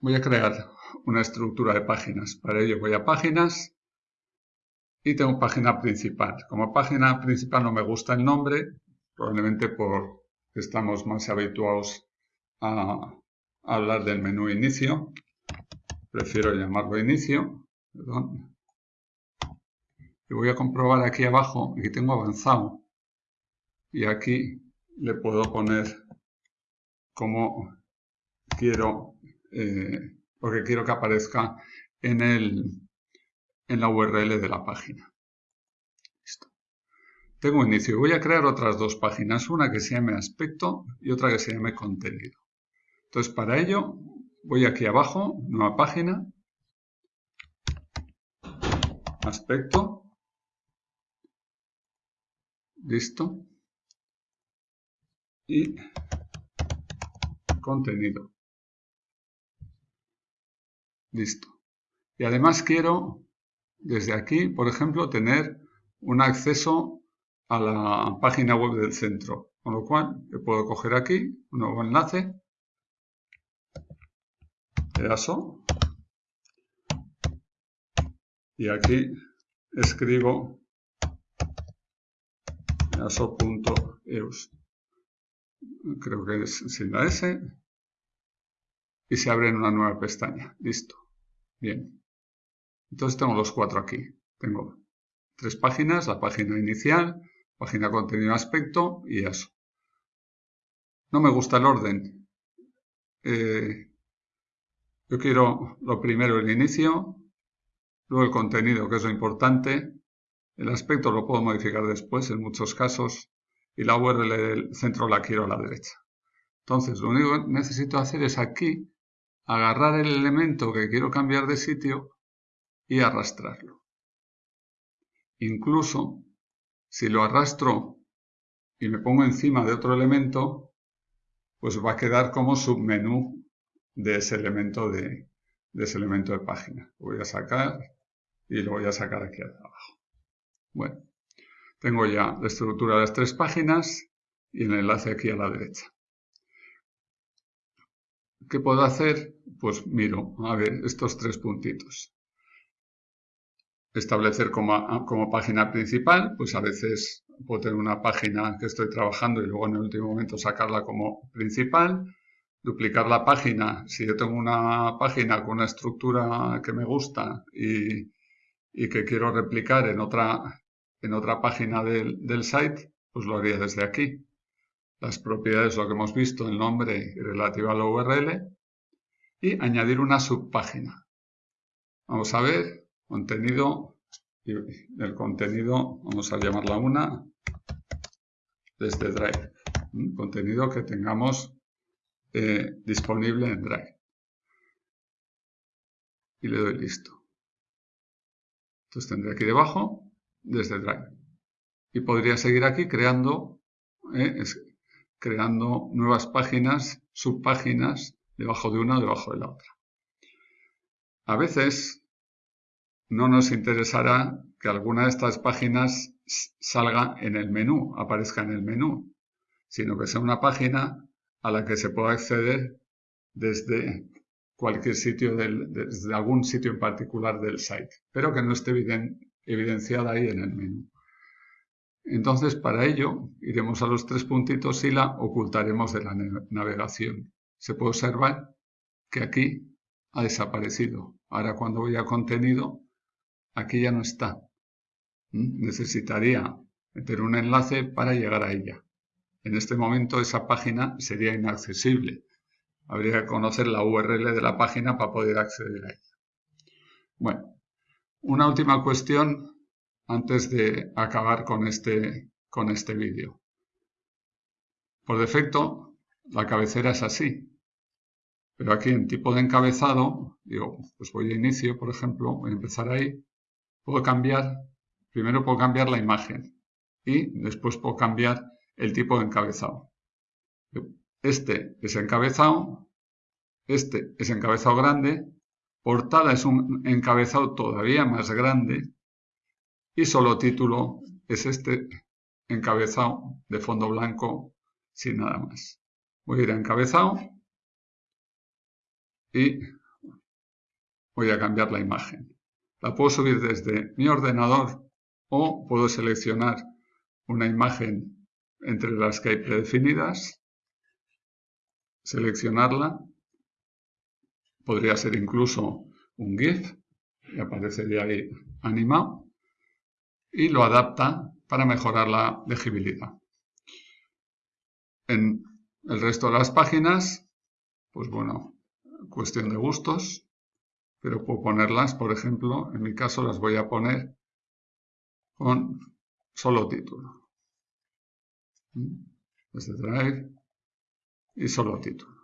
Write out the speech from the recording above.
voy a crear una estructura de páginas. Para ello voy a páginas y tengo página principal. Como página principal no me gusta el nombre, probablemente porque estamos más habituados a, hablar del menú inicio. Prefiero llamarlo inicio. Y voy a comprobar aquí abajo, aquí tengo avanzado. Y aquí le puedo poner como quiero, eh, porque quiero que aparezca en, el, en la URL de la página. Listo. Tengo inicio. Voy a crear otras dos páginas, una que se llame aspecto y otra que se llame contenido. Entonces, para ello, voy aquí abajo, nueva página, aspecto, listo, y contenido. Listo. Y además quiero, desde aquí, por ejemplo, tener un acceso a la página web del centro. Con lo cual, le puedo coger aquí un nuevo enlace, EASO, y aquí escribo easo.eus. Creo que es sin la S, y se abre en una nueva pestaña. Listo. Bien. Entonces tengo los cuatro aquí. Tengo tres páginas, la página inicial, página contenido aspecto y eso. No me gusta el orden. Eh, yo quiero lo primero el inicio, luego el contenido, que es lo importante. El aspecto lo puedo modificar después en muchos casos y la URL del centro la quiero a la derecha. Entonces, lo único que necesito hacer es aquí agarrar el elemento que quiero cambiar de sitio y arrastrarlo. Incluso si lo arrastro y me pongo encima de otro elemento, pues va a quedar como submenú de ese elemento de, ese elemento de página. Lo voy a sacar y lo voy a sacar aquí abajo. Bueno, tengo ya la estructura de las tres páginas y el enlace aquí a la derecha. ¿Qué puedo hacer? Pues miro, a ver, estos tres puntitos. Establecer como, como página principal, pues a veces puedo tener una página que estoy trabajando y luego en el último momento sacarla como principal. Duplicar la página, si yo tengo una página con una estructura que me gusta y, que quiero replicar en otra, en otra página del, del site, pues lo haría desde aquí las propiedades, lo que hemos visto, el nombre y relativa a la URL, y añadir una subpágina. Vamos a ver, contenido, el contenido, vamos a llamarla una, desde Drive. Contenido que tengamos eh, disponible en Drive. Y le doy listo. Entonces tendré aquí debajo, desde Drive. Y podría seguir aquí creando eh, creando nuevas páginas, subpáginas, debajo de una debajo de la otra. A veces no nos interesará que alguna de estas páginas salga en el menú, aparezca en el menú, sino que sea una página a la que se pueda acceder desde cualquier sitio, del, desde algún sitio en particular del site, pero que no esté evidenciada ahí en el menú. Entonces, para ello, iremos a los tres puntitos y la ocultaremos de la navegación. Se puede observar que aquí ha desaparecido. Ahora, cuando voy a contenido, aquí ya no está. ¿Mm? Necesitaría meter un enlace para llegar a ella. En este momento esa página sería inaccesible. Habría que conocer la URL de la página para poder acceder a ella. Bueno, una última cuestión antes de acabar con este, con este vídeo. Por defecto, la cabecera es así. Pero aquí en tipo de encabezado, digo, pues voy a inicio, por ejemplo, voy a empezar ahí. Puedo cambiar, primero puedo cambiar la imagen y después puedo cambiar el tipo de encabezado. Este es encabezado, este es encabezado grande, portada es un encabezado todavía más grande y solo título es este encabezado de fondo blanco sin nada más. Voy a ir a encabezado y voy a cambiar la imagen. La puedo subir desde mi ordenador o puedo seleccionar una imagen entre las que hay predefinidas, seleccionarla, podría ser incluso un GIF, y aparecería ahí animado, y lo adapta para mejorar la legibilidad. En el resto de las páginas, pues bueno, cuestión de gustos, pero puedo ponerlas, por ejemplo, en mi caso las voy a poner con solo título. Desde Drive y solo título.